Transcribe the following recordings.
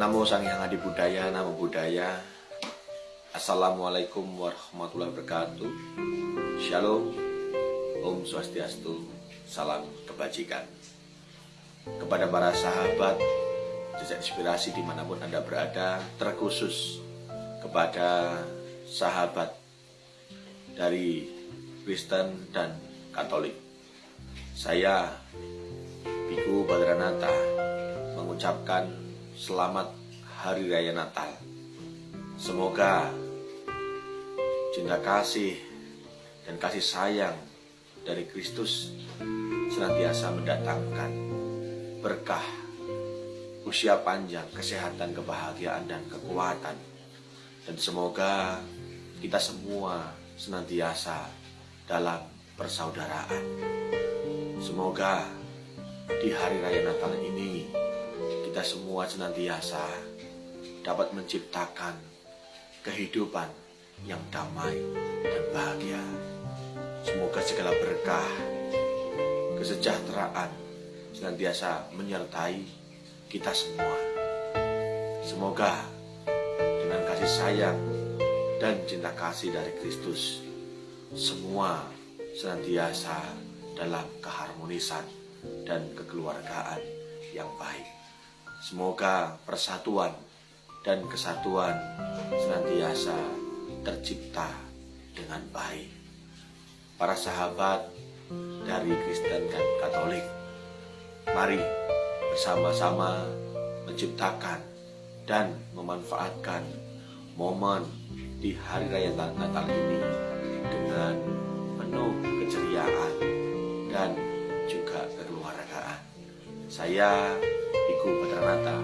Namo Sang Hyang Adi Budaya, Namo Budaya. Assalamualaikum warahmatullahi wabarakatuh. Shalom, Om Swastiastu, salam kebajikan. Kepada para sahabat, jejak inspirasi di mana pun Anda berada, terkhusus kepada sahabat dari Kristen dan Katolik. Saya, Biku Badranata, mengucapkan selamat Hari Raya Natal. Semoga cinta kasih dan kasih sayang dari Kristus senantiasa mendatangkan berkah, usia panjang, kesehatan, kebahagiaan, dan kekuatan. Dan semoga kita semua senantiasa dalam persaudaraan. Semoga di hari raya Natal ini kita semua senantiasa dapat menciptakan kehidupan yang damai dan bahagia. Semoga segala berkah, kesejahteraan senantiasa menyertai kita semua. Semoga dengan kasih sayang dan cinta kasih dari Kristus, semua senantiasa dalam keharmonisan dan kekeluargaan yang baik. Semoga persatuan dan kesatuan senantiasa tercipta dengan baik. Para sahabat dari Kristen dan Katolik, mari bersama-sama menciptakan dan memanfaatkan momen di hari raya Natal ini dengan penuh keceriaan dan juga. Saya Iku Badranata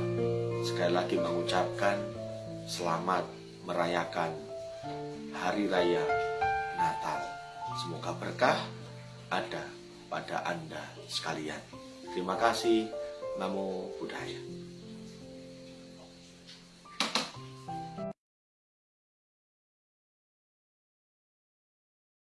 sekali lagi mengucapkan selamat merayakan Hari Raya Natal. Semoga berkah ada pada Anda sekalian. Terima kasih. Namo Buddhaya.